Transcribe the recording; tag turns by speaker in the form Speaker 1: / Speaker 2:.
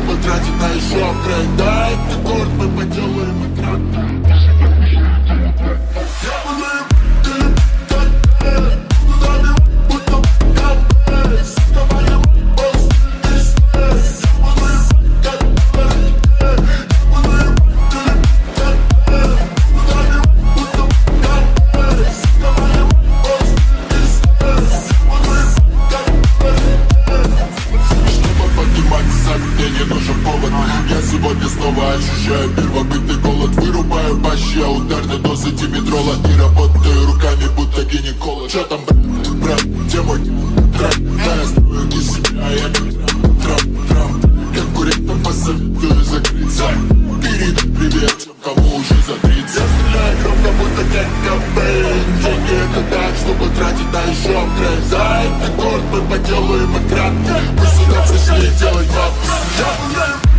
Speaker 1: силы потратить на еще апгрейд Да, город, мы поделаем экран снова ощущаю первобытный голод. Вырубаю бащи, а ударной дозы димедрола. И работаю руками, будто гинеколог. Чё там, брат, где мой трап? Да, я строю не себя, я как трап, трап Конкурентам посоветую закрыться. Перед привет, тем, кому уже за 30 Я стреляю громко, будто кэкабейн Деньги это так, чтобы тратить на еще апгрейд За этот город мы поделаем и Мы сюда пришли делать бабки. Я